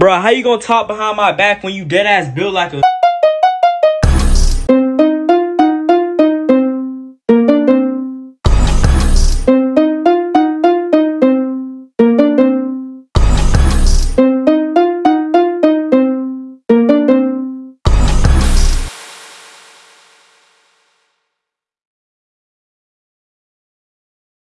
Bro, how you gonna talk behind my back when you dead ass build like a